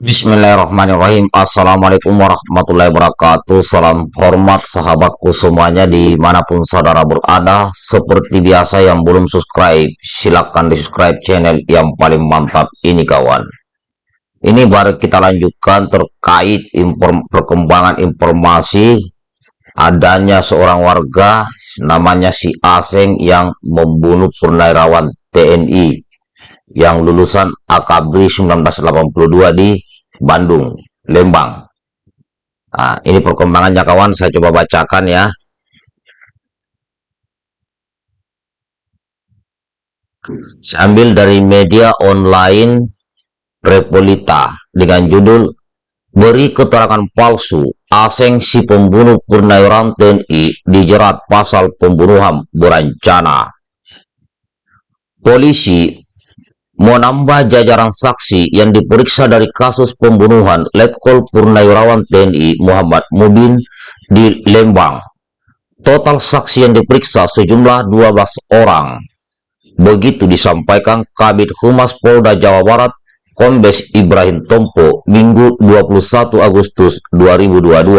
Bismillahirrahmanirrahim. Assalamualaikum warahmatullahi wabarakatuh. Salam hormat sahabatku semuanya Di mana pun saudara berada. Seperti biasa yang belum subscribe Silahkan di subscribe channel yang paling mantap ini kawan. Ini baru kita lanjutkan terkait inform perkembangan informasi Adanya seorang warga Namanya si Aseng yang membunuh purnawirawan TNI yang lulusan Akabri 1982 di Bandung, Lembang. Nah, ini perkembangannya kawan, saya coba bacakan ya. Saya ambil dari media online Repolita dengan judul Beri keterangan palsu, Aseng si pembunuh purnawirawan TNI dijerat pasal pembunuhan berencana. Polisi menambah jajaran saksi yang diperiksa dari kasus pembunuhan Letkol Purnawirawan TNI Muhammad Mubin di Lembang. Total saksi yang diperiksa sejumlah 12 orang. Begitu disampaikan Kabit Humas Polda Jawa Barat Kombes Ibrahim Tompo Minggu 21 Agustus 2022.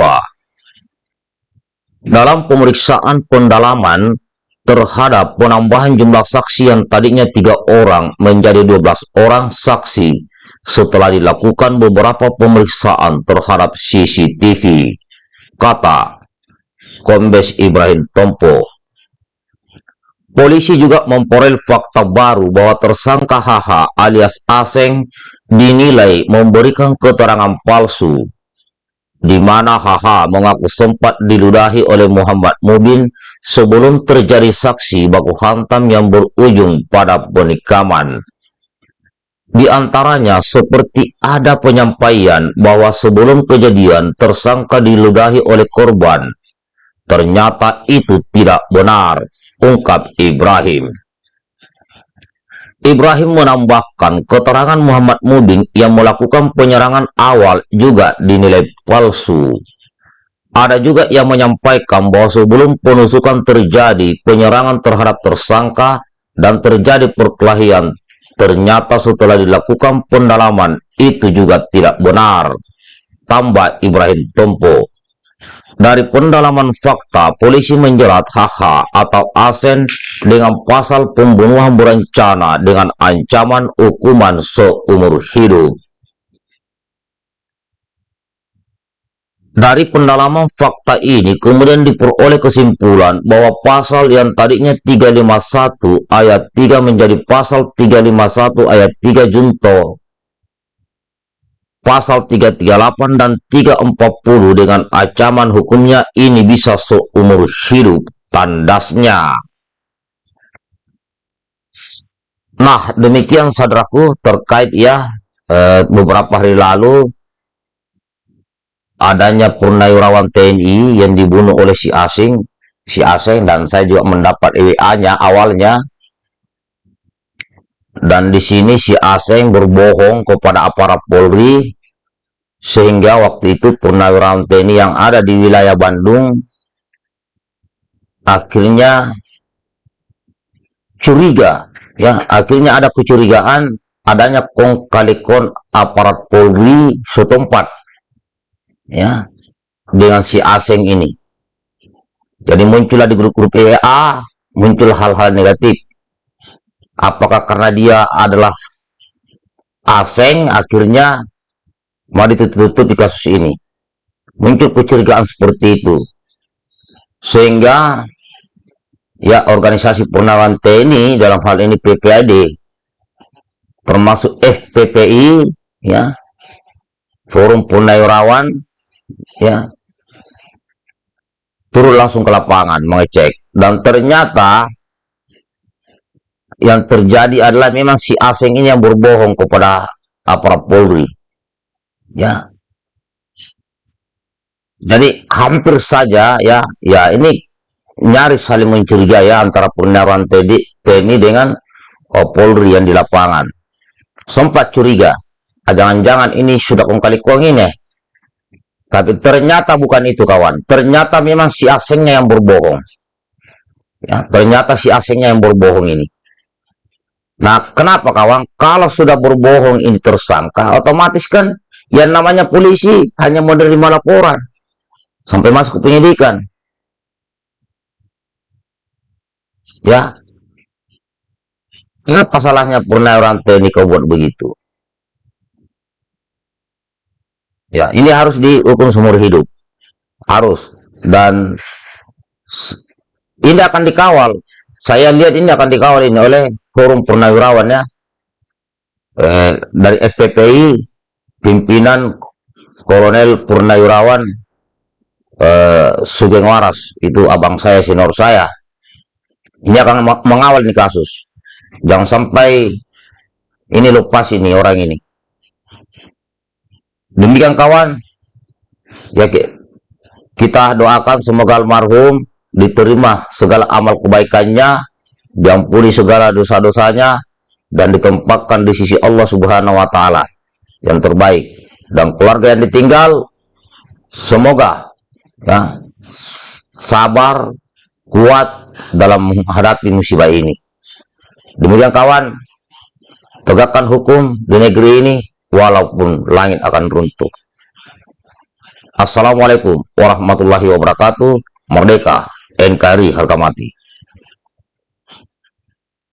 Dalam pemeriksaan pendalaman terhadap penambahan jumlah saksi yang tadinya tiga orang menjadi 12 orang saksi setelah dilakukan beberapa pemeriksaan terhadap CCTV, kata Kombes Ibrahim Tompo. Polisi juga memperoleh fakta baru bahwa tersangka HH alias Aseng dinilai memberikan keterangan palsu di mana HH mengaku sempat diludahi oleh Muhammad Mubin sebelum terjadi saksi baku hantam yang berujung pada penikaman. Di antaranya seperti ada penyampaian bahwa sebelum kejadian tersangka diludahi oleh korban. Ternyata itu tidak benar, ungkap Ibrahim. Ibrahim menambahkan keterangan Muhammad Muding yang melakukan penyerangan awal juga dinilai palsu. Ada juga yang menyampaikan bahwa sebelum penusukan terjadi penyerangan terhadap tersangka dan terjadi perkelahian, ternyata setelah dilakukan pendalaman itu juga tidak benar. Tambah Ibrahim Tompo. Dari pendalaman fakta, polisi menjerat HH atau Asen dengan pasal pembunuhan berencana dengan ancaman hukuman seumur hidup. Dari pendalaman fakta ini kemudian diperoleh kesimpulan bahwa pasal yang tadinya 351 ayat 3 menjadi pasal 351 ayat 3 junto pasal 338 dan 340 dengan ancaman hukumnya ini bisa seumur hidup tandasnya. Nah, demikian saudaraku terkait ya eh, beberapa hari lalu adanya purnawirawan TNI yang dibunuh oleh si asing, si asing dan saya juga mendapat EWA-nya awalnya dan di sini si Aseng berbohong kepada aparat Polri sehingga waktu itu purnawirawan TNI yang ada di wilayah Bandung akhirnya curiga. Ya akhirnya ada kecurigaan adanya kong kali kon aparat Polri setempat ya dengan si Aseng ini. Jadi muncullah di grup-grup EA muncul hal-hal negatif apakah karena dia adalah aseng akhirnya mau ditutup-tutupi kasus ini? Muncul kecurigaan seperti itu. Sehingga ya organisasi Purnawan TNI dalam hal ini PPAD termasuk FPPI ya Forum Purnawirawan ya turun langsung ke lapangan mengecek. Dan ternyata yang terjadi adalah memang si asing ini yang berbohong kepada aparat Polri. Ya. Jadi hampir saja ya, ya ini nyaris saling mencurigai ya antara Purnawirawan TNI dengan oh, Polri yang di lapangan. Sempat curiga, ah, jangan-jangan ini sudah kong kali kong ini. Tapi ternyata bukan itu kawan. Ternyata memang si asingnya yang berbohong. Ya, ternyata si asingnya yang berbohong ini. Nah, kenapa kawan? Kalau sudah berbohong ini tersangka, otomatis kan yang namanya polisi hanya menerima laporan sampai masuk ke penyidikan. Ya. Apa salahnya purnawirawan TNI kau buat begitu? Ya ini harus dihukum seumur hidup. Harus. Dan ini akan dikawal saya lihat ini akan dikawal ini oleh forum purnawirawan ya. Eh, dari FPPI pimpinan Kolonel Purnawirawan eh, Sugeng Waras. Itu abang saya senior saya. Ini akan mengawal ini kasus. Jangan sampai ini lepas ini orang ini. Demikian kawan. Ya kita doakan semoga almarhum diterima segala amal kebaikannya diampuni segala dosa-dosanya dan ditempatkan di sisi Allah Subhanahu wa taala yang terbaik. Dan keluarga yang ditinggal semoga ya sabar kuat dalam menghadapi musibah ini. Demikian kawan tegakkan hukum di negeri ini walaupun langit akan runtuh. Assalamualaikum warahmatullahi wabarakatuh. Merdeka NKRI harga mati